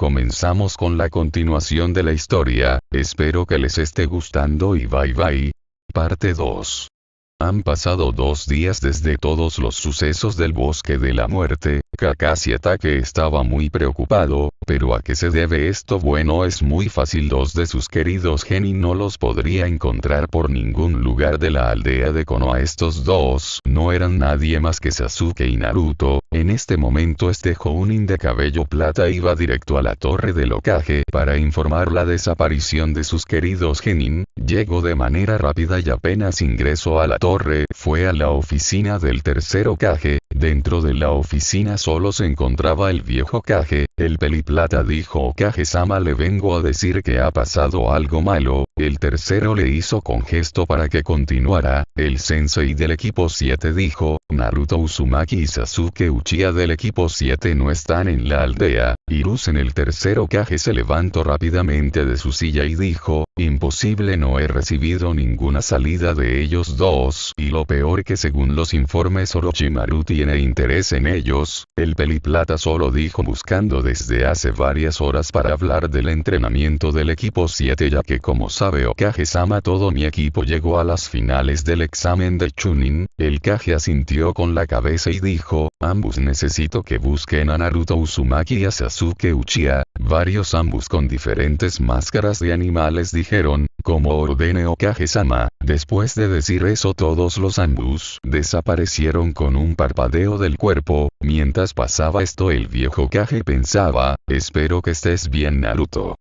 comenzamos con la continuación de la historia, espero que les esté gustando y bye bye. Parte 2. Han pasado dos días desde todos los sucesos del bosque de la muerte, Kakashi Atake estaba muy preocupado, pero ¿a qué se debe esto? Bueno es muy fácil dos de sus queridos Genin no los podría encontrar por ningún lugar de la aldea de Konoha estos dos no eran nadie más que Sasuke y Naruto, en este momento este Jounin de cabello plata iba directo a la torre del Okage para informar la desaparición de sus queridos Genin, llegó de manera rápida y apenas ingresó a la torre fue a la oficina del tercero Kage, dentro de la oficina solo se encontraba el viejo Kage, el peliplata dijo Kage-sama le vengo a decir que ha pasado algo malo, el tercero le hizo con gesto para que continuara, el sensei del equipo 7 dijo, Naruto Uzumaki y Sasuke Uchiha del equipo 7 no están en la aldea, Irus en el tercero Kage se levantó rápidamente de su silla y dijo, imposible no he recibido ninguna salida de ellos dos y lo peor que según los informes Orochimaru tiene interés en ellos, el peliplata solo dijo buscando desde hace varias horas para hablar del entrenamiento del equipo 7 ya que como sabe Okage-sama todo mi equipo llegó a las finales del examen de Chunin, el Kage asintió con la cabeza y dijo, ambos necesito que busquen a Naruto Uzumaki y a Sasuke Uchiha, varios ambos con diferentes máscaras de animales dijeron, como ordene Okage-sama, después de decir eso todos los ambos desaparecieron con un parpadeo del cuerpo, mientras pasaba esto el viejo Kage pensaba, espero que estés bien Naruto.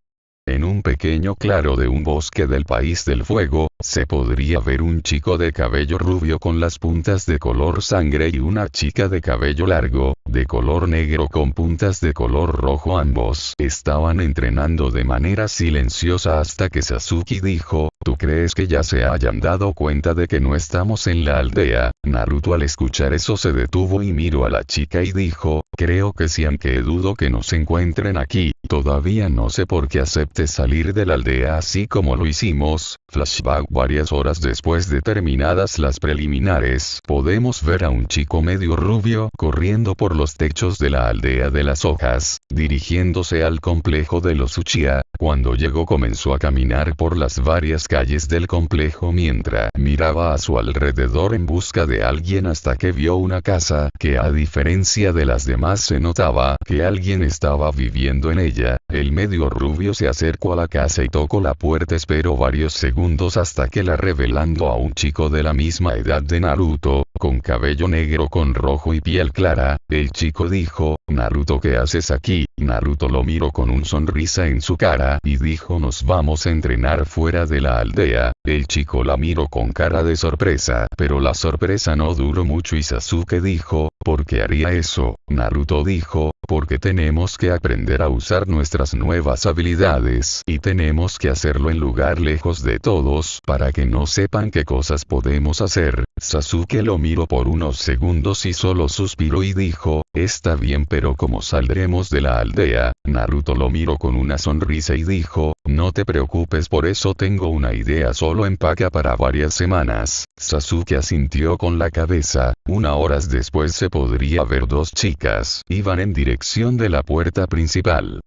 En un pequeño claro de un bosque del país del fuego, se podría ver un chico de cabello rubio con las puntas de color sangre y una chica de cabello largo, de color negro con puntas de color rojo ambos. Estaban entrenando de manera silenciosa hasta que Sasuke dijo, ¿tú crees que ya se hayan dado cuenta de que no estamos en la aldea? Naruto al escuchar eso se detuvo y miró a la chica y dijo, creo que sí aunque dudo que nos encuentren aquí, todavía no sé por qué salir de la aldea así como lo hicimos, flashback varias horas después de terminadas las preliminares, podemos ver a un chico medio rubio corriendo por los techos de la aldea de las hojas, dirigiéndose al complejo de los Uchiha, cuando llegó comenzó a caminar por las varias calles del complejo mientras miraba a su alrededor en busca de alguien hasta que vio una casa que a diferencia de las demás se notaba que alguien estaba viviendo en ella, el medio rubio se acercó a la casa y tocó la puerta esperó varios segundos hasta que la revelando a un chico de la misma edad de Naruto, con cabello negro con rojo y piel clara, el chico dijo, Naruto ¿qué haces aquí? Naruto lo miró con un sonrisa en su cara y dijo nos vamos a entrenar fuera de la aldea, el chico la miró con cara de sorpresa pero la sorpresa no duró mucho y Sasuke dijo, ¿por qué haría eso? Naruto dijo, porque tenemos que aprender a usar nuestras nuevas habilidades y tenemos que hacerlo en lugar lejos de todos para que no sepan qué cosas podemos hacer. Sasuke lo miró por unos segundos y solo suspiró y dijo, está bien pero como saldremos de la aldea, Naruto lo miró con una sonrisa y dijo, no te preocupes por eso tengo una idea solo empaca para varias semanas. Sasuke asintió con la cabeza, una horas después se podría ver dos chicas, iban en dirección de la puerta principal.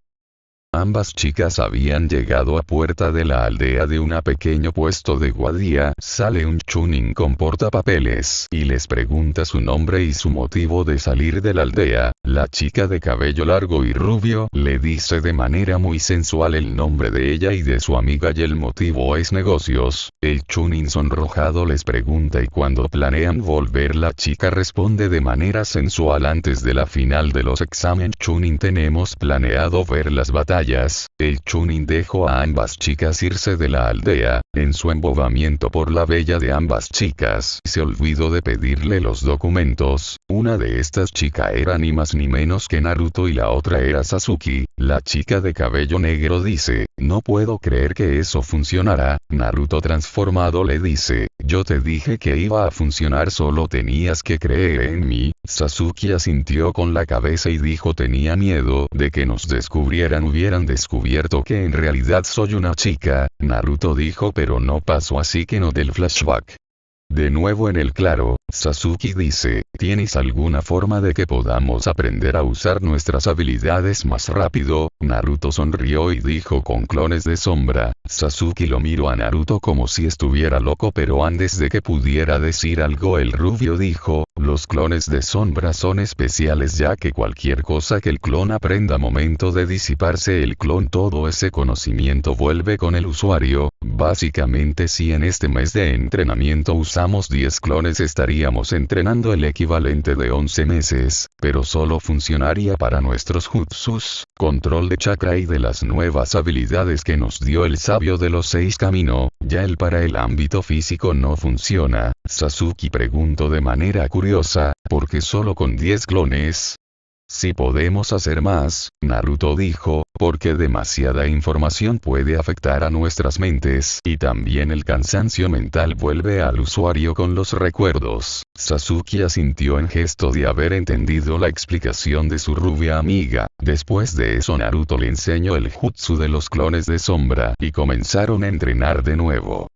Ambas chicas habían llegado a puerta de la aldea de un pequeño puesto de guardia, sale un chunin con portapapeles y les pregunta su nombre y su motivo de salir de la aldea, la chica de cabello largo y rubio le dice de manera muy sensual el nombre de ella y de su amiga y el motivo es negocios, el chunin sonrojado les pregunta y cuando planean volver la chica responde de manera sensual. Antes de la final de los exámenes chunin tenemos planeado ver las batallas el Chunin dejó a ambas chicas irse de la aldea, en su embobamiento por la bella de ambas chicas se olvidó de pedirle los documentos, una de estas chicas era ni más ni menos que Naruto y la otra era Sasuke, la chica de cabello negro dice, no puedo creer que eso funcionará, Naruto transformado le dice, yo te dije que iba a funcionar solo tenías que creer en mí, Sasuke asintió con la cabeza y dijo tenía miedo de que nos descubrieran. Hubieran descubierto que en realidad soy una chica, Naruto dijo pero no pasó así que no del flashback. De nuevo en el claro, Sasuke dice, ¿tienes alguna forma de que podamos aprender a usar nuestras habilidades más rápido? Naruto sonrió y dijo con clones de sombra. Sasuke lo miró a Naruto como si estuviera loco pero antes de que pudiera decir algo el rubio dijo, los clones de sombra son especiales ya que cualquier cosa que el clon aprenda momento de disiparse el clon todo ese conocimiento vuelve con el usuario, básicamente si en este mes de entrenamiento usamos 10 clones estaríamos entrenando el equivalente de 11 meses, pero solo funcionaría para nuestros jutsus, control de chakra y de las nuevas habilidades que nos dio el sabio de los seis camino, ya el para el ámbito físico no funciona, Sasuke preguntó de manera curiosa, ¿por qué solo con 10 clones? Si podemos hacer más, Naruto dijo, porque demasiada información puede afectar a nuestras mentes y también el cansancio mental vuelve al usuario con los recuerdos. Sasuke asintió en gesto de haber entendido la explicación de su rubia amiga. Después de eso Naruto le enseñó el jutsu de los clones de sombra y comenzaron a entrenar de nuevo.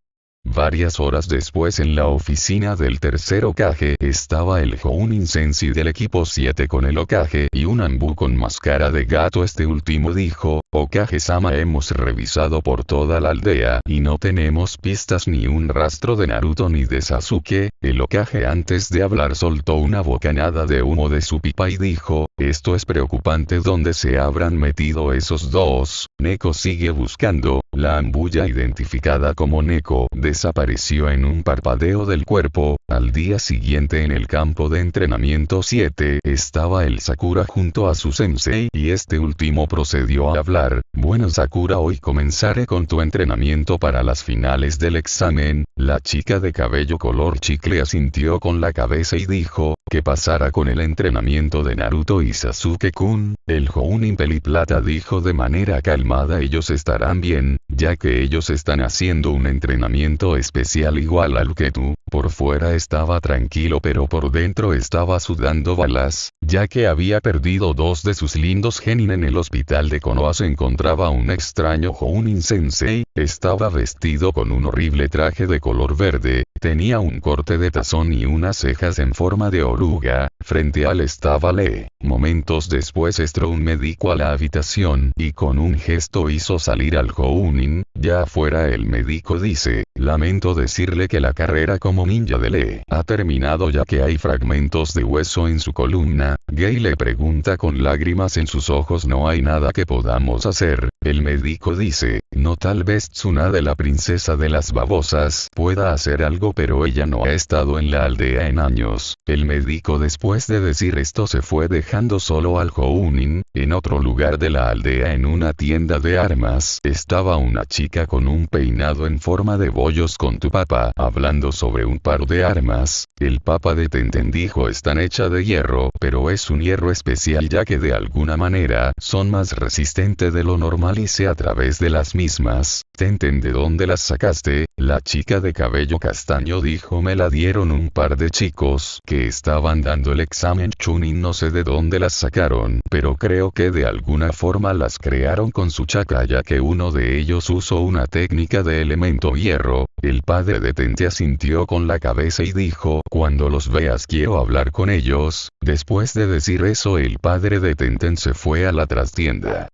Varias horas después en la oficina del tercer Okage estaba el Jounin Sensi del equipo 7 con el Okage y un Ambu con máscara de gato. Este último dijo, Okage-sama hemos revisado por toda la aldea y no tenemos pistas ni un rastro de Naruto ni de Sasuke, el Okage antes de hablar soltó una bocanada de humo de su pipa y dijo, esto es preocupante donde se habrán metido esos dos, Neko sigue buscando, la ambulla identificada como Neko desapareció en un parpadeo del cuerpo, al día siguiente en el campo de entrenamiento 7 estaba el Sakura junto a su sensei y este último procedió a hablar, bueno Sakura hoy comenzaré con tu entrenamiento para las finales del examen, la chica de cabello color chicle asintió con la cabeza y dijo, ¿qué pasará con el entrenamiento de Naruto y Sasuke-kun? El Jounin Peliplata dijo de manera calmada ellos estarán bien, ya que ellos están haciendo un entrenamiento especial igual al que tú, por fuera estaba tranquilo pero por dentro estaba sudando balas, ya que había perdido dos de sus lindos genin en el hospital de Konoha. Se encontraba un extraño Jounin Sensei, estaba vestido con un horrible traje de color verde, tenía un corte de tazón y unas cejas en forma de oruga, frente a él estaba Lee. Momentos después un médico a la habitación y con un gesto hizo salir al Jounin, ya afuera el médico dice, lamento decirle que la carrera como ninja de Lee ha terminado ya que hay fragmentos de hueso en su columna, Gay le pregunta con lágrimas en sus ojos no hay nada que podamos hacer, el médico dice, no tal vez Tsunade la princesa de las babosas pueda hacer algo pero ella no ha estado en la aldea en años, el médico después de decir esto se fue dejando solo al Jounin, en otro lugar de la aldea en una tienda de armas estaba una chica con un peinado en forma de bollos con tu papa hablando sobre un par de armas, el papa de Tenten dijo están hecha de hierro pero es un hierro especial ya que de alguna manera son más resistente de lo normal y se a través de las mismas, Tenten de dónde las sacaste, la chica de cabello castaño dijo me la dieron un par de chicos que estaban dando el examen. Chunin no sé de dónde las sacaron pero creo que de alguna forma las crearon con su chakra ya que uno de ellos usó una técnica de elemento hierro, el padre de Tente asintió con la cabeza y dijo cuando los veas quiero hablar con ellos, después de decir eso el padre de Tenten se fue a la trastienda.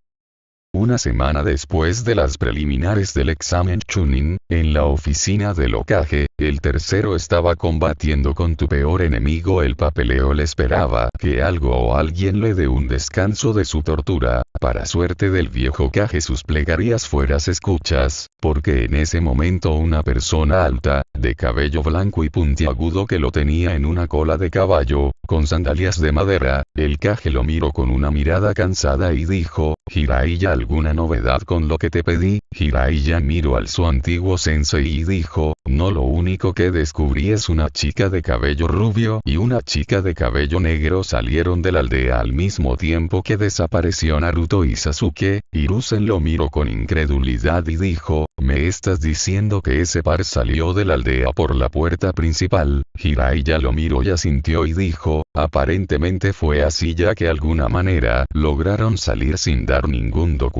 Una semana después de las preliminares del examen Chunin, en la oficina del Okage, el tercero estaba combatiendo con tu peor enemigo el papeleo le esperaba que algo o alguien le dé un descanso de su tortura, para suerte del viejo Kage sus plegarias fueras escuchas, porque en ese momento una persona alta, de cabello blanco y puntiagudo que lo tenía en una cola de caballo, con sandalias de madera, el Kage lo miró con una mirada cansada y dijo, Jiraiya alguna novedad con lo que te pedí, Jiraiya miró al su antiguo sensei y dijo, no lo único que descubrí es una chica de cabello rubio y una chica de cabello negro salieron de la aldea al mismo tiempo que desapareció Naruto y Sasuke, Hiruzen lo miró con incredulidad y dijo, ¿me estás diciendo que ese par salió de la aldea por la puerta principal? Jiraiya lo miró y asintió y dijo, aparentemente fue así ya que alguna manera lograron salir sin dar ningún documento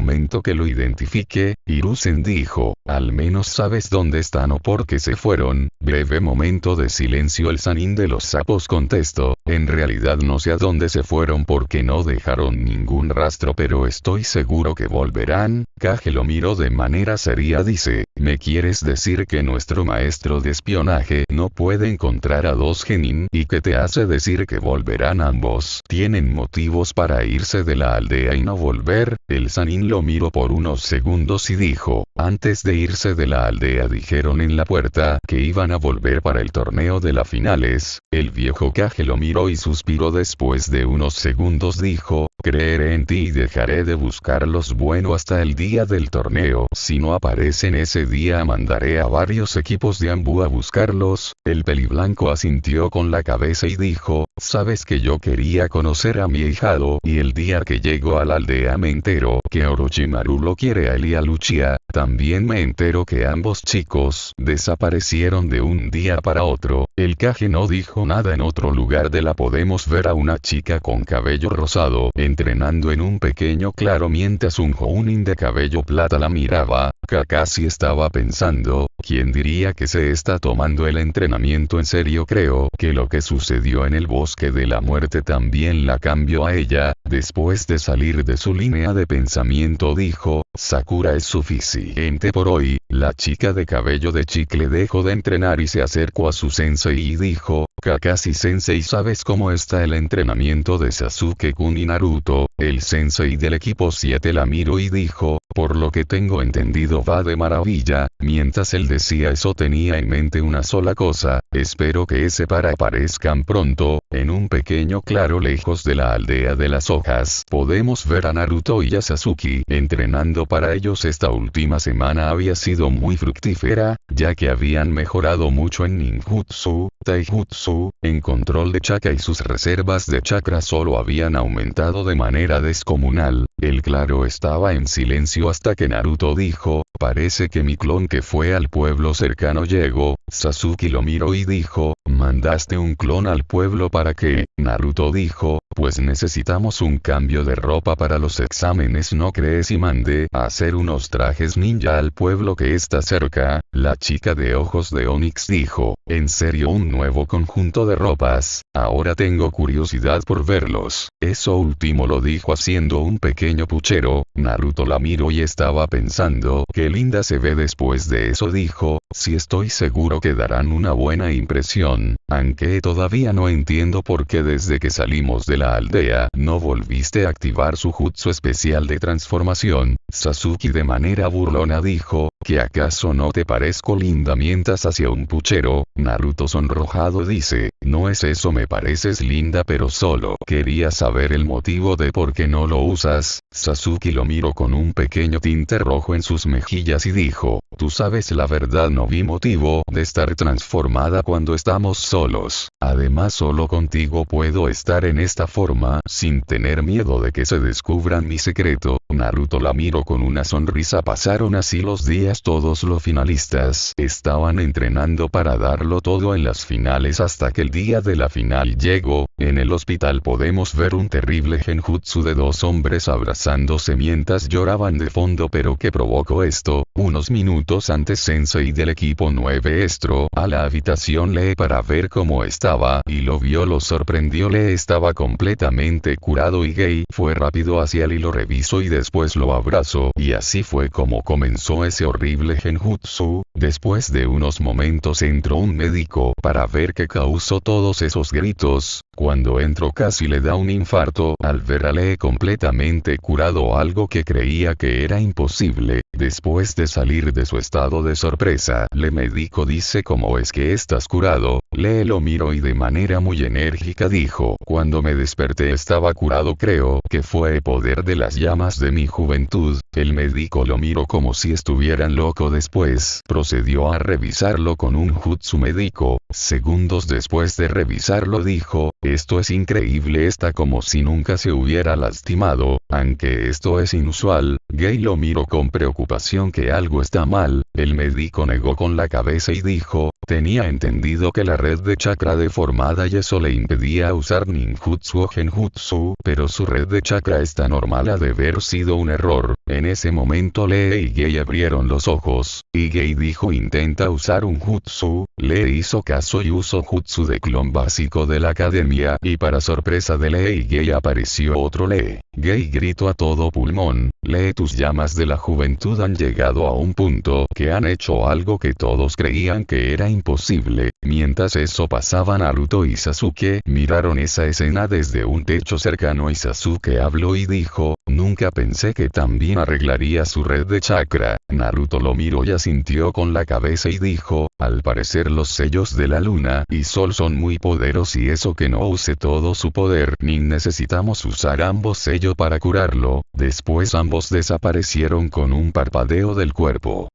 que lo identifique, Hiruzen dijo, al menos sabes dónde están o por qué se fueron, breve momento de silencio el sanín de los sapos contestó, en realidad no sé a dónde se fueron porque no dejaron ningún rastro pero estoy seguro que volverán, Kage lo miró de manera seria dice, ¿me quieres decir que nuestro maestro de espionaje no puede encontrar a dos genin y que te hace decir que volverán ambos? Tienen motivos para irse de la aldea y no volver, el sanín lo miró por unos segundos y dijo, antes de irse de la aldea dijeron en la puerta que iban a volver para el torneo de las finales, el viejo Kage lo miró y suspiró después de unos segundos dijo, creeré en ti y dejaré de buscarlos bueno hasta el día del torneo. Si no aparecen ese día mandaré a varios equipos de Ambu a buscarlos. El peliblanco asintió con la cabeza y dijo, sabes que yo quería conocer a mi hijado y el día que llego a la aldea me entero que Orochimaru lo quiere a él y a Luchia, también me entero que ambos chicos desaparecieron de un día para otro. El caje no dijo nada en otro lugar de la podemos ver a una chica con cabello rosado entrenando en un pequeño claro mientras un Jounin de cabello plata la miraba, Kakashi estaba pensando, ¿quién diría que se está tomando el entrenamiento en serio? Creo que lo que sucedió en el bosque de la muerte también la cambió a ella, después de salir de su línea de pensamiento dijo, Sakura es suficiente por hoy, la chica de cabello de chicle dejó de entrenar y se acercó a su sensei y dijo, Kakashi sensei ¿sabes cómo está el entrenamiento de Sasuke Kun y Naruto? El sensei del equipo. 7 la miró y dijo, por lo que tengo entendido va de maravilla, mientras él decía eso tenía en mente una sola cosa, espero que ese para aparezcan pronto, en un pequeño claro lejos de la aldea de las hojas. Podemos ver a Naruto y a Sasuke entrenando para ellos. Esta última semana había sido muy fructífera, ya que habían mejorado mucho en ninjutsu, taijutsu, en control de chakra y sus reservas de chakra solo habían aumentado de manera descomunal, el claro estaba en silencio hasta que Naruto dijo, parece que mi clon que fue al pueblo cercano llegó, Sasuke lo miró y dijo, mandaste un clon al pueblo para que, Naruto dijo, pues necesitamos un cambio de ropa para los exámenes no crees y mandé a hacer unos trajes ninja al pueblo que está cerca, la chica de ojos de Onix dijo, en serio un nuevo conjunto de ropas, ahora tengo curiosidad por verlos, eso último lo dijo haciendo un pequeño puchero, Naruto la miró y estaba pensando qué linda se ve después de eso dijo, si estoy seguro que darán una buena impresión, aunque todavía no entiendo por qué desde que salimos de la aldea no volviste a activar su jutsu especial de transformación, Sasuke de manera burlona dijo, ¿que acaso no te parezco linda mientras hacia un puchero? Naruto sonrojado dice, no es eso me pareces linda pero solo quería saber el motivo de por qué no lo usas, Sasuke lo miró con un pequeño tinte rojo en sus mejillas y dijo, tú sabes la verdad no vi motivo de estar transformada cuando estamos solos, además solo contigo puedo estar en esta forma sin tener miedo de que se descubran mi secreto, Naruto la miró con una sonrisa. Pasaron así los días. Todos los finalistas estaban entrenando para darlo todo en las finales hasta que el día de la final llegó, en el hospital podemos ver un terrible genjutsu de dos hombres abrazándose mientras lloraban de fondo pero ¿qué provocó esto? Unos minutos antes Sensei del equipo 9 estro a la habitación Lee para ver cómo estaba y lo vio lo sorprendió. Lee estaba completamente curado y gay. Fue rápido hacia él y lo revisó y después lo abrazó y así fue como comenzó ese horrible genjutsu, después de unos momentos entró un médico para ver qué causó todos esos gritos, cuando entró casi le da un infarto al ver a Lee completamente curado algo que creía que era imposible, después de salir de su estado de sorpresa, le médico dice cómo es que estás curado, Lee lo miró y de manera muy enérgica dijo, cuando me desperté estaba curado creo que fue poder de las llamas de mi juventud, el médico lo miró como si estuvieran loco después, procedió a revisarlo con un jutsu médico, Segundos después de revisarlo dijo, esto es increíble está como si nunca se hubiera lastimado, aunque esto es inusual, Gay lo miró con preocupación que algo está mal, el médico negó con la cabeza y dijo, tenía entendido que la red de chakra deformada y eso le impedía usar ninjutsu o genjutsu, pero su red de chakra está normal ha de haber sido un error, en ese momento Lee y Gay abrieron los ojos, y Gay dijo intenta usar un jutsu, Lee hizo caso y usó jutsu de clon básico de la academia y para sorpresa de Lee y Gay apareció otro Lee. Gay gritó a todo pulmón, Lee tus llamas de la juventud han llegado a un punto que han hecho algo que todos creían que era imposible, mientras eso pasaba Naruto y Sasuke miraron esa escena desde un techo cercano y Sasuke habló y dijo, nunca pensé que también arreglaría su red de chakra, Naruto lo miró y asintió con la cabeza y dijo, al parecer los sellos de la luna y sol son muy poderosos y eso que no use todo su poder ni necesitamos usar ambos sellos para curarlo, después ambos desaparecieron con un parpadeo del cuerpo.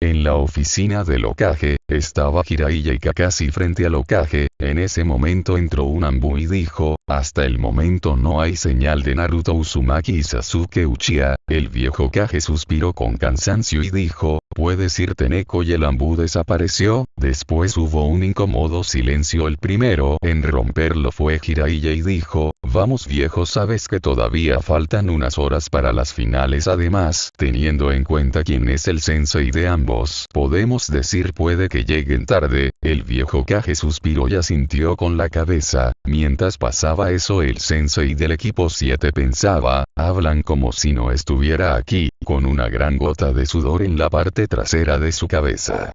En la oficina del Okage, estaba Jiraiya y Kakashi frente al Okage, en ese momento entró un Ambu y dijo, hasta el momento no hay señal de Naruto Uzumaki y Sasuke Uchiha, el viejo Kage suspiró con cansancio y dijo, ¿puedes irte Neko y el Ambu desapareció? Después hubo un incómodo silencio. El primero en romperlo fue Jiraiya y dijo, Vamos viejo sabes que todavía faltan unas horas para las finales. Además, teniendo en cuenta quién es el sensei de ambos, podemos decir puede que lleguen tarde, el viejo Kage suspiró y asintió con la cabeza, mientras pasaba eso el sensei del equipo 7 pensaba, hablan como si no estuviera aquí, con una gran gota de sudor en la parte trasera de su cabeza.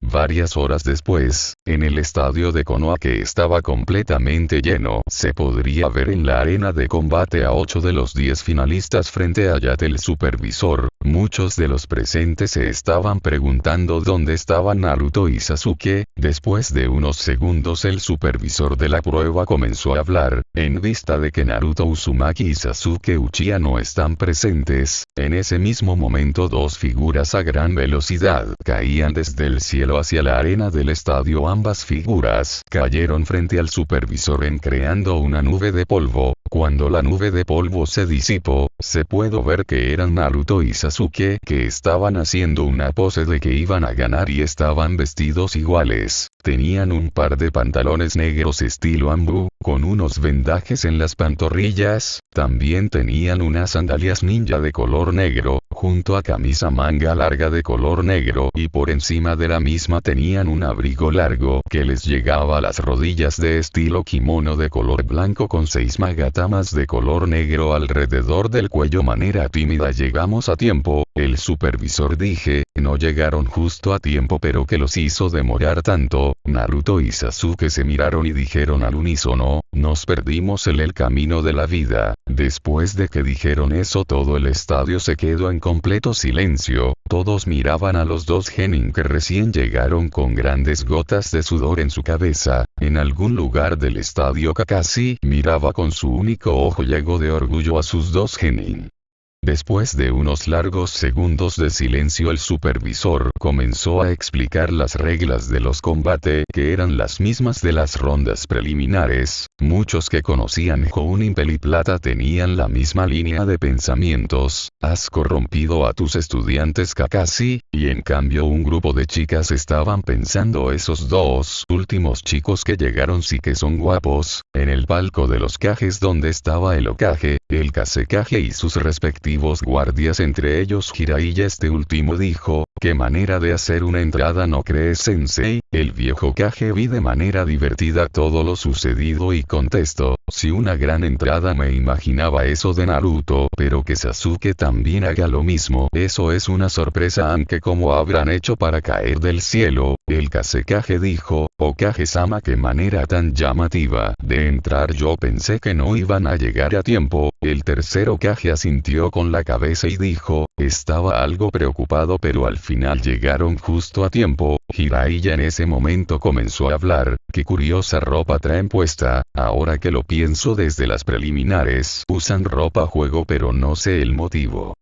Varias horas después, en el estadio de Konoha que estaba completamente lleno, se podría ver en la arena de combate a 8 de los 10 finalistas frente a Yat el supervisor, muchos de los presentes se estaban preguntando dónde estaban Naruto y Sasuke, después de unos segundos el supervisor de la prueba comenzó a hablar, en vista de que Naruto Uzumaki y Sasuke Uchiha no están presentes, en ese mismo momento dos figuras a gran velocidad caían desde el cielo hacia la arena del estadio ambas figuras cayeron frente al supervisor en creando una nube de polvo, cuando la nube de polvo se disipó, se pudo ver que eran Naruto y Sasuke que estaban haciendo una pose de que iban a ganar y estaban vestidos iguales. Tenían un par de pantalones negros estilo ambu, con unos vendajes en las pantorrillas, también tenían unas sandalias ninja de color negro, junto a camisa manga larga de color negro y por encima de la misma tenían un abrigo largo que les llegaba a las rodillas de estilo kimono de color blanco con seis magatamas de color negro alrededor del cuello. Manera tímida llegamos a tiempo, el supervisor dije, no llegaron justo a tiempo pero que los hizo demorar tanto, Naruto y Sasuke se miraron y dijeron al unísono, nos perdimos en el camino de la vida, después de que dijeron eso todo el estadio se quedó en completo silencio, todos miraban a los dos genin que recién llegaron con grandes gotas de sudor en su cabeza, en algún lugar del estadio Kakashi miraba con su único ojo llego de orgullo a sus dos genin. Después de unos largos segundos de silencio el supervisor comenzó a explicar las reglas de los combates que eran las mismas de las rondas preliminares, muchos que conocían Jounin Plata tenían la misma línea de pensamientos, has corrompido a tus estudiantes Kakashi, y en cambio un grupo de chicas estaban pensando esos dos últimos chicos que llegaron sí que son guapos, en el palco de los cajes donde estaba el Okage, el Kasekage y sus respectivos guardias entre ellos Jiraiya este último dijo, ¿qué manera de hacer una entrada no crees sensei? El viejo Kage vi de manera divertida todo lo sucedido y contestó, si una gran entrada me imaginaba eso de Naruto pero que Sasuke también haga lo mismo eso es una sorpresa aunque como habrán hecho para caer del cielo, el Kasekage dijo, Okage-sama qué manera tan llamativa de entrar yo pensé que no iban a llegar a tiempo, el tercero Kage asintió con la cabeza y dijo, estaba algo preocupado pero al final llegaron justo a tiempo, Jiraiya en ese momento comenzó a hablar, qué curiosa ropa traen puesta, ahora que lo pienso desde las preliminares, usan ropa juego pero no sé el motivo.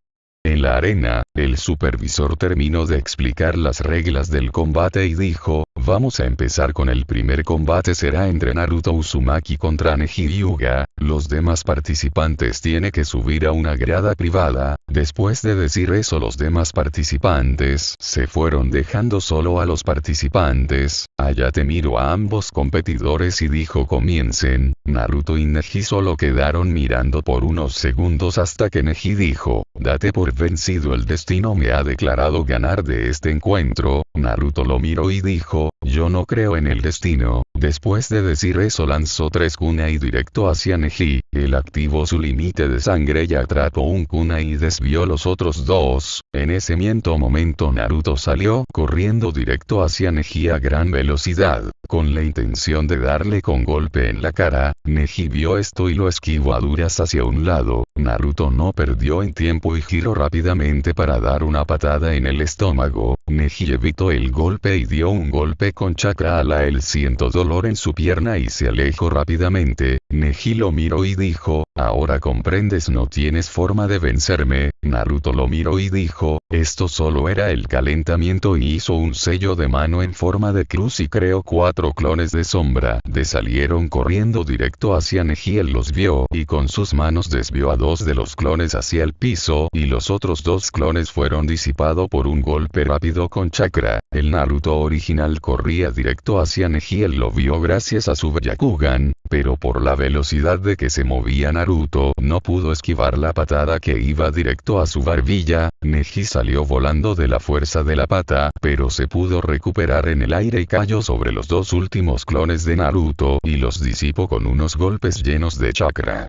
En la arena, el supervisor terminó de explicar las reglas del combate y dijo, Vamos a empezar con el primer combate será entre Naruto Uzumaki contra Neji Hyuga, los demás participantes tienen que subir a una grada privada, después de decir eso los demás participantes se fueron dejando solo a los participantes, Ayate miró a ambos competidores y dijo comiencen, Naruto y Neji solo quedaron mirando por unos segundos hasta que Neji dijo, date por vencido el destino me ha declarado ganar de este encuentro, Naruto lo miró y dijo, yo no creo en el destino. Después de decir eso lanzó tres kunai directo hacia Neji, él activó su límite de sangre y atrapó un kunai y desvió los otros dos, en ese miento momento Naruto salió corriendo directo hacia Neji a gran velocidad, con la intención de darle con golpe en la cara, Neji vio esto y lo esquivó a duras hacia un lado, Naruto no perdió en tiempo y giró rápidamente para dar una patada en el estómago, Neji evitó el golpe y dio un golpe con chakra a la él siento dolor en su pierna y se alejó rápidamente, Neji lo miró y dijo, ahora comprendes no tienes forma de vencerme, Naruto lo miró y dijo, esto solo era el calentamiento y hizo un sello de mano en forma de cruz y creó cuatro clones de sombra. De salieron corriendo directo hacia Neji él los vio y con sus manos desvió a dos de los clones hacia el piso y los otros dos clones fueron disipados por un golpe rápido con chakra, el Naruto original corría directo hacia Neji él lo vio gracias a su Byakugan, pero por la velocidad de que se movía Naruto no pudo esquivar la patada que iba directo a su barbilla, Neji salió volando de la fuerza de la pata, pero se pudo recuperar en el aire y cayó sobre los dos últimos clones de Naruto y los disipó con unos golpes llenos de chakra.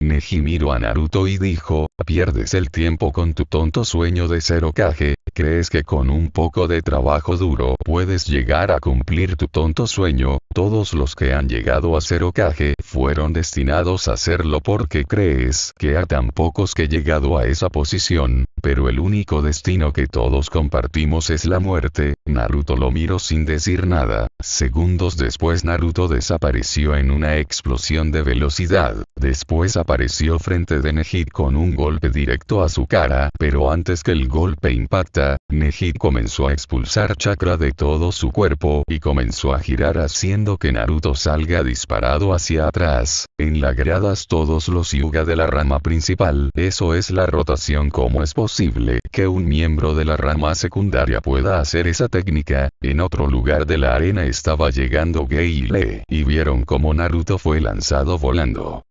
Neji miró a Naruto y dijo, pierdes el tiempo con tu tonto sueño de ser Okage, crees que con un poco de trabajo duro puedes llegar a cumplir tu tonto sueño, todos los que han llegado a ser Okage fueron destinados a hacerlo porque crees que a tan pocos que llegado a esa posición, pero el único destino que todos compartimos es la muerte, Naruto lo miró sin decir nada, segundos después Naruto desapareció en una explosión de velocidad, después apareció frente de Neji con un golpe directo a su cara, pero antes que el golpe impacta, Neji comenzó a expulsar chakra de todo su cuerpo y comenzó a girar haciendo que Naruto salga disparado hacia atrás, en la gradas todos los yuga de la rama principal, eso es la rotación como es posible que un miembro de la rama secundaria pueda hacer esa técnica, en otro lugar de la arena estaba llegando Gei y y vieron como Naruto fue lanzado volando.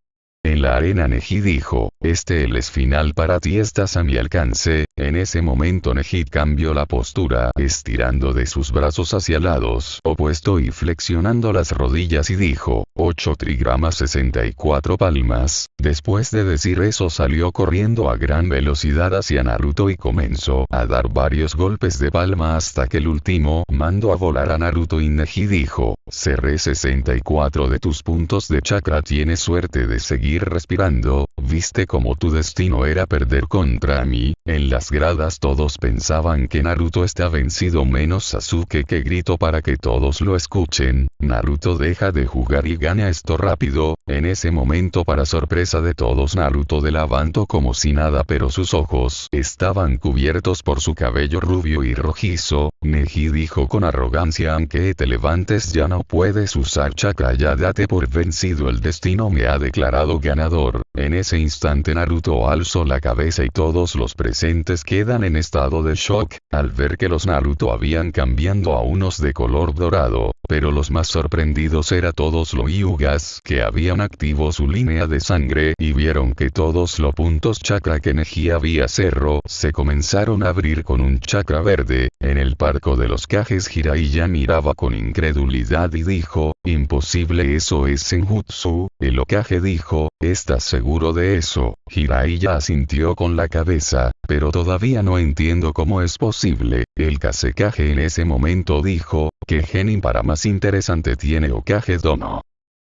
En la arena Neji dijo, este el es final para ti estás a mi alcance, en ese momento Neji cambió la postura, estirando de sus brazos hacia lados opuesto y flexionando las rodillas y dijo, 8 trigramas 64 palmas, después de decir eso salió corriendo a gran velocidad hacia Naruto y comenzó a dar varios golpes de palma hasta que el último mandó a volar a Naruto y Neji dijo, cerré 64 de tus puntos de chakra tienes suerte de seguir respirando, viste como tu destino era perder contra mí, en las gradas todos pensaban que Naruto está vencido menos Sasuke que grito para que todos lo escuchen, Naruto deja de jugar y gana esto rápido, en ese momento para sorpresa de todos Naruto de levantó como si nada pero sus ojos estaban cubiertos por su cabello rubio y rojizo, Neji dijo con arrogancia aunque te levantes ya no puedes usar chakra ya date por vencido el destino me ha declarado ganador, en ese instante Naruto alzó la cabeza y todos los presentes quedan en estado de shock, al ver que los Naruto habían cambiando a unos de color dorado, pero los más sorprendidos era todos los Yugas que habían activo su línea de sangre y vieron que todos los puntos chakra que Neji había cerro se comenzaron a abrir con un chakra verde, en el parco de los cajes Jiraiya miraba con incredulidad y dijo, imposible eso es Senjutsu, el Okage dijo, ¿estás seguro de eso? Jiraiya asintió con la cabeza, pero todavía no entiendo cómo es posible, el Kasekage en ese momento dijo, que genin para más interesante tiene Okage Dono.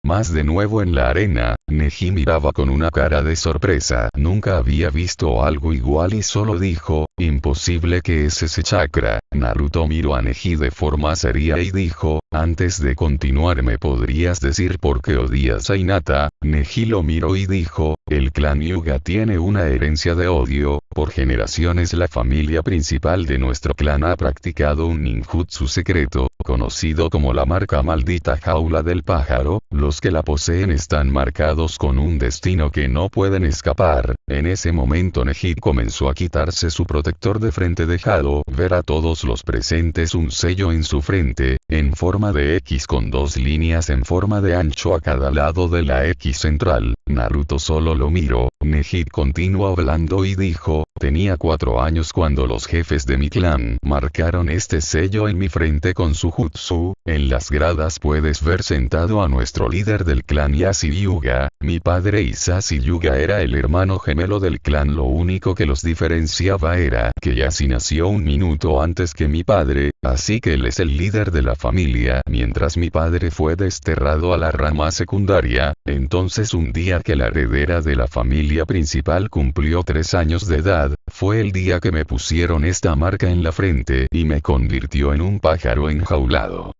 Más de nuevo en la arena, Neji miraba con una cara de sorpresa. Nunca había visto algo igual y solo dijo, imposible que es ese chakra. Naruto miró a Neji de forma seria y dijo, Antes de continuar me podrías decir por qué odias a Hinata, Neji lo miró y dijo, el clan Yuga tiene una herencia de odio, por generaciones la familia principal de nuestro clan ha practicado un ninjutsu secreto, conocido como la marca maldita jaula del pájaro, los que la poseen están marcados con un destino que no pueden escapar. En ese momento Neji comenzó a quitarse su protector de frente dejado ver a todos los presentes un sello en su frente, en forma de X con dos líneas en forma de ancho a cada lado de la X central. Naruto solo lo miró, Nejid continuó hablando y dijo, tenía cuatro años cuando los jefes de mi clan marcaron este sello en mi frente con su jutsu, en las gradas puedes ver sentado a nuestro líder del clan Yasi Yuga, mi padre Isasi Yuga era el hermano gemelo del clan. Lo único que los diferenciaba era que Yasi nació un minuto antes que mi padre, así que él es el líder de la familia. Mientras mi padre fue desterrado a la rama secundaria, entonces un día que la heredera de la familia principal cumplió tres años de edad, fue el día que me pusieron esta marca en la frente y me convirtió en un pájaro enjaulado.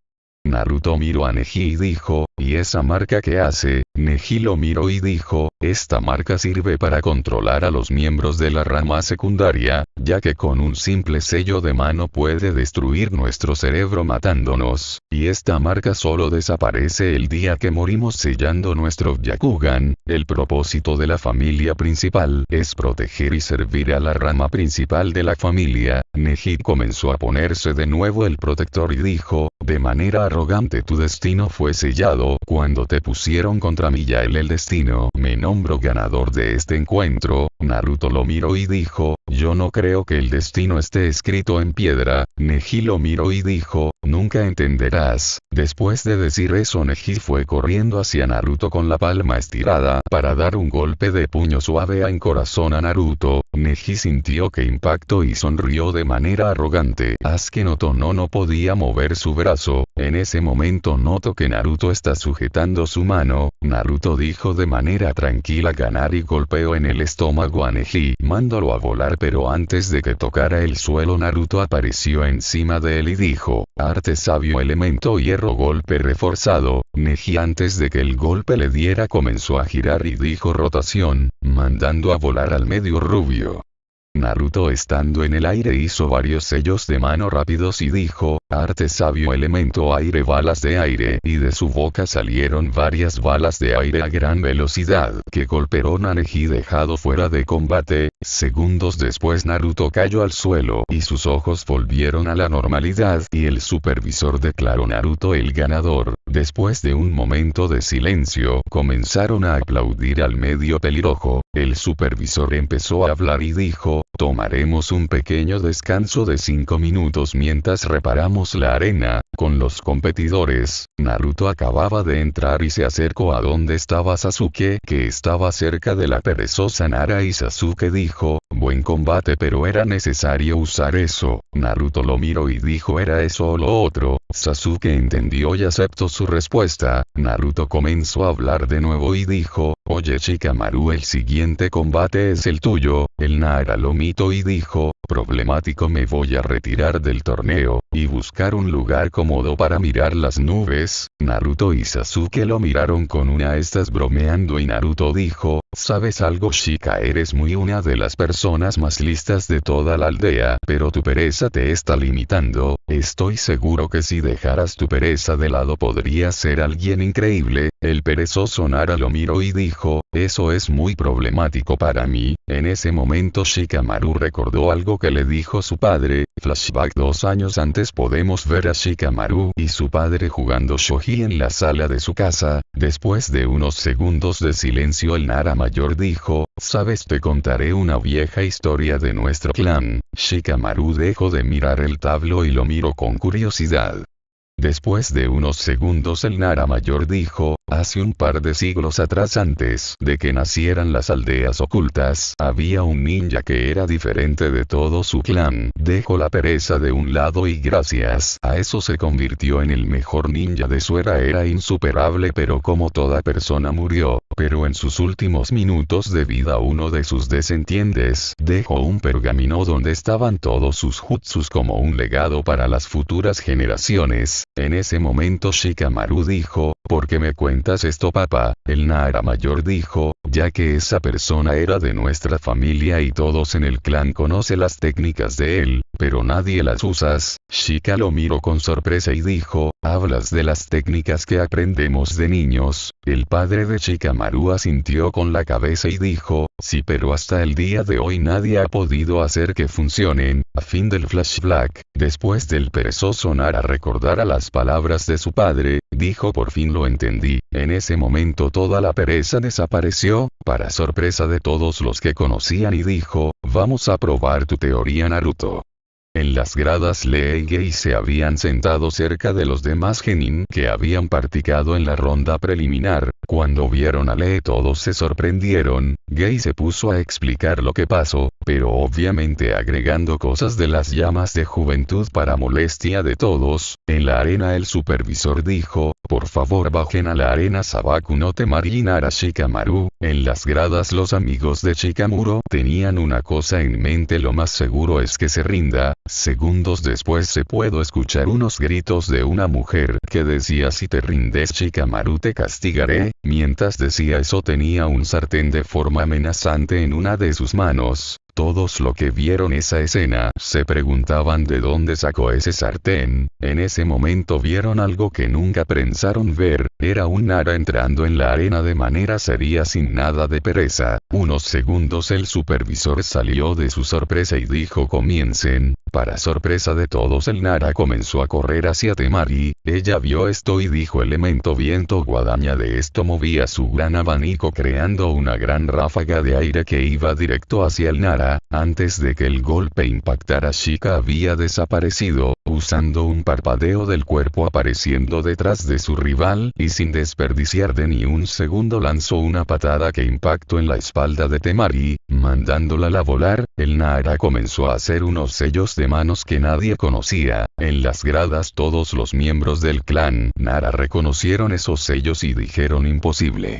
Naruto miró a Neji y dijo, ¿y esa marca qué hace? Neji lo miró y dijo, esta marca sirve para controlar a los miembros de la rama secundaria, ya que con un simple sello de mano puede destruir nuestro cerebro matándonos, y esta marca solo desaparece el día que morimos sellando nuestro Yakugan, el propósito de la familia principal es proteger y servir a la rama principal de la familia, Neji comenzó a ponerse de nuevo el protector y dijo, de manera arrogante tu destino fue sellado, cuando te pusieron contra mí ya el destino, me nombro ganador de este encuentro, Naruto lo miró y dijo, yo no creo que el destino esté escrito en piedra, Neji lo miró y dijo, nunca entenderás. Después de decir eso Neji fue corriendo hacia Naruto con la palma estirada, para dar un golpe de puño suave a en corazón a Naruto, Neji sintió que impactó y sonrió de manera arrogante. Asuke no no podía mover su brazo, en ese momento noto que Naruto está sujetando su mano, Naruto dijo de manera tranquila ganar y golpeó en el estómago a Neji, mándolo a volar pero antes de que tocara el suelo Naruto apareció encima de él y dijo, arte sabio elemento hierro golpe reforzado, Neji antes de que el golpe le diera comenzó a girar y dijo rotación, mandando a volar al medio rubio. Naruto estando en el aire hizo varios sellos de mano rápidos y dijo, arte sabio elemento aire balas de aire y de su boca salieron varias balas de aire a gran velocidad que golpearon a Neji dejado fuera de combate, segundos después Naruto cayó al suelo y sus ojos volvieron a la normalidad y el supervisor declaró Naruto el ganador, después de un momento de silencio comenzaron a aplaudir al medio pelirrojo, el supervisor empezó a hablar y dijo, Tomaremos un pequeño descanso de 5 minutos mientras reparamos la arena, con los competidores. Naruto acababa de entrar y se acercó a donde estaba Sasuke, que estaba cerca de la perezosa Nara y Sasuke dijo, buen combate pero era necesario usar eso. Naruto lo miró y dijo era eso o lo otro. Sasuke entendió y aceptó su respuesta. Naruto comenzó a hablar de nuevo y dijo, oye Shikamaru el siguiente combate es el tuyo. El Nara lo miró y dijo, problemático me voy a retirar del torneo, y buscar un lugar cómodo para mirar las nubes, Naruto y Sasuke lo miraron con una estás bromeando y Naruto dijo, ¿sabes algo Shika eres muy una de las personas más listas de toda la aldea, pero tu pereza te está limitando, estoy seguro que si dejaras tu pereza de lado podrías ser alguien increíble, el perezoso Nara lo miró y dijo, eso es muy problemático para mí, en ese momento Shikamaru recordó algo que le dijo su padre, flashback dos años antes podemos ver a Shikamaru y su padre jugando shoji en la sala de su casa, después de unos segundos de silencio el Nara mayor dijo, sabes te contaré una vieja historia de nuestro clan, Shikamaru dejó de mirar el tablo y lo miró con curiosidad. Después de unos segundos el Nara mayor dijo, hace un par de siglos atrás antes de que nacieran las aldeas ocultas, había un ninja que era diferente de todo su clan, dejó la pereza de un lado y gracias a eso se convirtió en el mejor ninja de su era. Era insuperable pero como toda persona murió, pero en sus últimos minutos de vida uno de sus desentiendes dejó un pergamino donde estaban todos sus jutsus como un legado para las futuras generaciones. En ese momento Shikamaru dijo, ¿por qué me cuentas esto papá? El Nara mayor dijo, ya que esa persona era de nuestra familia y todos en el clan conocen las técnicas de él, pero nadie las usas. Shika lo miró con sorpresa y dijo, hablas de las técnicas que aprendemos de niños. El padre de Shikamaru asintió con la cabeza y dijo, sí pero hasta el día de hoy nadie ha podido hacer que funcionen. A fin del flashback, después del perezoso Nara recordara las palabras de su padre, dijo por fin lo entendí. En ese momento toda la pereza desapareció, para sorpresa de todos los que conocían y dijo, vamos a probar tu teoría Naruto. En las gradas Lee y Gei se habían sentado cerca de los demás genin que habían practicado en la ronda preliminar, cuando vieron a Lee todos se sorprendieron, Gay se puso a explicar lo que pasó, pero obviamente agregando cosas de las llamas de juventud para molestia de todos, en la arena el supervisor dijo, por favor bajen a la arena Sabaku no Temari Shikamaru, en las gradas los amigos de Shikamuro tenían una cosa en mente lo más seguro es que se rinda, segundos después se pudo escuchar unos gritos de una mujer que decía si te rindes Shikamaru te castigaré, mientras decía eso tenía un sartén de forma amenazante en una de sus manos, todos los que vieron esa escena se preguntaban de dónde sacó ese sartén, en ese momento vieron algo que nunca pensaron ver, era un Nara entrando en la arena de manera seria sin nada de pereza, unos segundos el supervisor salió de su sorpresa y dijo comiencen, para sorpresa de todos el Nara comenzó a correr hacia Temari, ella vio esto y dijo elemento viento guadaña de esto movía su gran abanico creando una gran ráfaga de aire que iba directo hacia el Nara, antes de que el golpe impactara Shika había desaparecido, usando un parpadeo del cuerpo apareciendo detrás de su rival y sin desperdiciar de ni un segundo lanzó una patada que impactó en la espalda de Temari, mandándola a volar, el Nara comenzó a hacer unos sellos de manos que nadie conocía, en las gradas todos los miembros del clan Nara reconocieron esos sellos y dijeron imposible.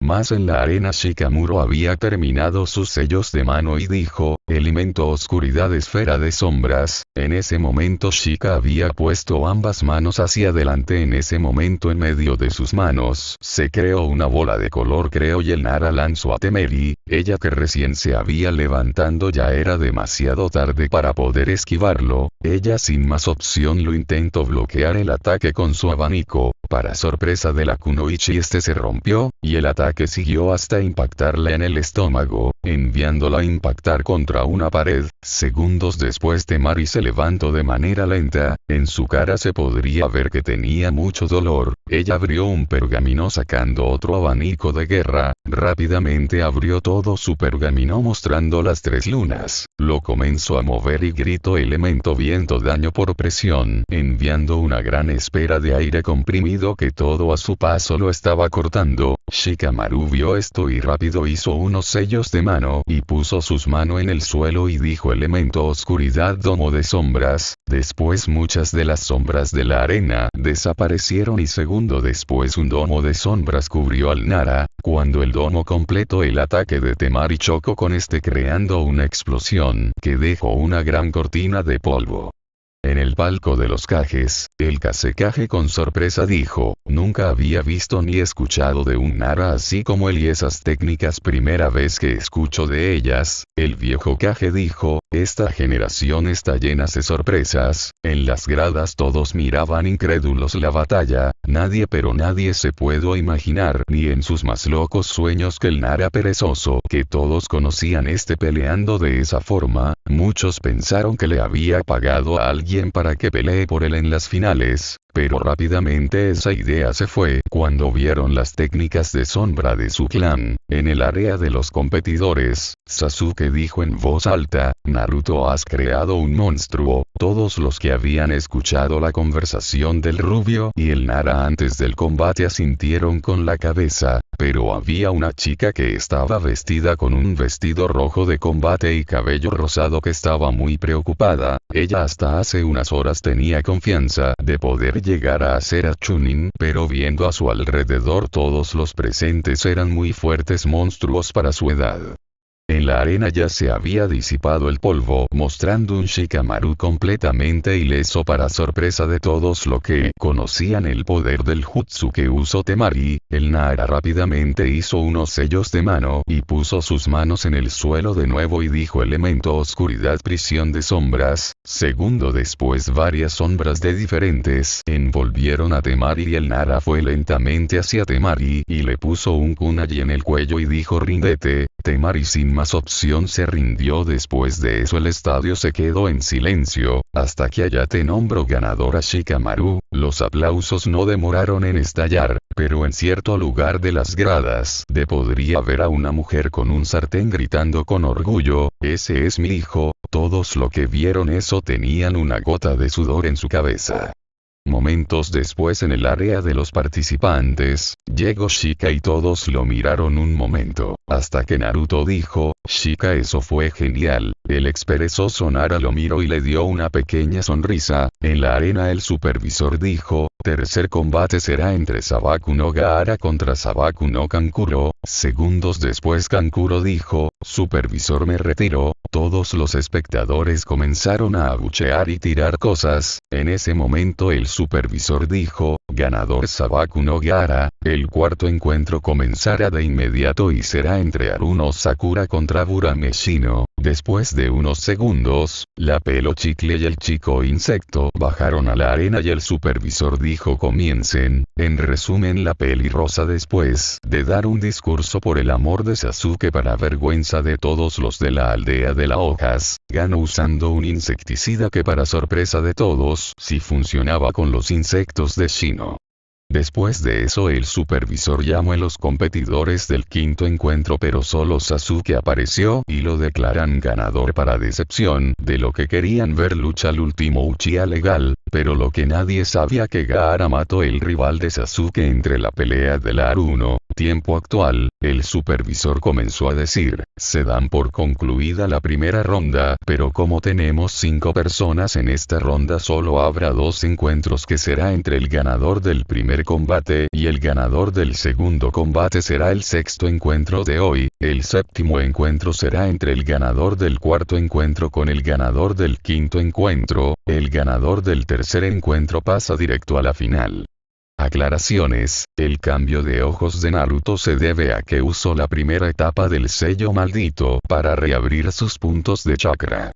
Más en la arena Shikamuro había terminado sus sellos de mano y dijo, elemento oscuridad esfera de sombras, en ese momento Shika había puesto ambas manos hacia adelante. En ese momento en medio de sus manos, se creó una bola de color creo y el Nara lanzó a Temeri, ella que recién se había levantando ya era demasiado tarde para poder esquivarlo, ella sin más opción lo intentó bloquear el ataque con su abanico, para sorpresa de la Kunoichi este se rompió, y el ataque siguió hasta impactarle en el estómago, enviándola a impactar contra una pared, segundos después Temari se levantó de manera lenta, en su cara se podría ver que tenía mucho dolor, ella abrió un pergamino sacando otro abanico de guerra, rápidamente abrió todo su pergamino mostrando las tres lunas, lo comenzó a mover y gritó elemento viento daño por presión, enviando una gran espera de aire comprimido que todo a su paso lo estaba cortando, Shikamaru vio esto y rápido hizo unos sellos de y puso sus manos en el suelo y dijo elemento oscuridad domo de sombras, después muchas de las sombras de la arena desaparecieron y segundo después un domo de sombras cubrió al Nara, cuando el domo completó el ataque de Temari chocó con este creando una explosión que dejó una gran cortina de polvo. En el palco de los cajes, el Kasekaje con sorpresa dijo, nunca había visto ni escuchado de un Nara así como él y esas técnicas primera vez que escucho de ellas, el viejo Kage dijo, esta generación está llena de sorpresas, en las gradas todos miraban incrédulos la batalla, nadie pero nadie se pudo imaginar ni en sus más locos sueños que el Nara perezoso que todos conocían este peleando de esa forma, muchos pensaron que le había pagado a alguien para que pelee por él en las finales, pero rápidamente esa idea se fue cuando vieron las técnicas de sombra de su clan. En el área de los competidores, Sasuke dijo en voz alta, Naruto has creado un monstruo, todos los que habían escuchado la conversación del rubio y el Nara antes del combate asintieron con la cabeza, pero había una chica que estaba vestida con un vestido rojo de combate y cabello rosado que estaba muy preocupada, ella hasta hace unas horas tenía confianza de poder llegar a hacer a Chunin, pero viendo a su alrededor todos los presentes eran muy fuertes monstruos para su edad. En la arena ya se había disipado el polvo, mostrando un Shikamaru completamente ileso para sorpresa de todos lo que conocían el poder del jutsu que usó Temari, el Nara rápidamente hizo unos sellos de mano y puso sus manos en el suelo de nuevo y dijo elemento oscuridad prisión de sombras, segundo después varias sombras de diferentes envolvieron a Temari y el Nara fue lentamente hacia Temari y le puso un kunai en el cuello y dijo rindete, Temari sin más opción se rindió después de eso el estadio se quedó en silencio, hasta que Ayate nombró ganador a Shikamaru, los aplausos no demoraron en estallar, pero en cierto lugar de las gradas de podría ver a una mujer con un sartén gritando con orgullo, ese es mi hijo, todos lo que vieron eso tenían una gota de sudor en su cabeza. Momentos después en el área de los participantes, llegó Shika y todos lo miraron un momento, hasta que Naruto dijo, Shika eso fue genial, el experezoso Nara lo miró y le dio una pequeña sonrisa, en la arena el supervisor dijo, tercer combate será entre Sabaku no Gaara contra Sabaku no Kankuro, segundos después Kankuro dijo, supervisor me retiro, todos los espectadores comenzaron a abuchear y tirar cosas, en ese momento el supervisor dijo, ganador Sabaku no Gaara, el cuarto encuentro comenzará de inmediato y será entre Aruno Sakura contra Burameshino. Después de unos segundos, la pelo chicle y el chico insecto bajaron a la arena y el supervisor dijo comiencen, en resumen la peli rosa después de dar un discurso por el amor de Sasuke para vergüenza de todos los de la aldea de las hojas, ganó usando un insecticida que para sorpresa de todos, si funcionaba con los insectos de Shino. Después de eso el supervisor llamó a los competidores del quinto encuentro pero solo Sasuke apareció y lo declaran ganador para decepción de lo que querían ver lucha al último Uchiha legal, pero lo que nadie sabía que Gaara mató el rival de Sasuke entre la pelea del Aruno, tiempo actual, el supervisor comenzó a decir, se dan por concluida la primera ronda, pero como tenemos cinco personas en esta ronda solo habrá dos encuentros que será entre el ganador del primer combate y el ganador del segundo combate será el sexto encuentro de hoy, el séptimo encuentro será entre el ganador del cuarto encuentro con el ganador del quinto encuentro, el ganador del tercer encuentro pasa directo a la final. Aclaraciones, el cambio de ojos de Naruto se debe a que usó la primera etapa del sello maldito para reabrir sus puntos de chakra.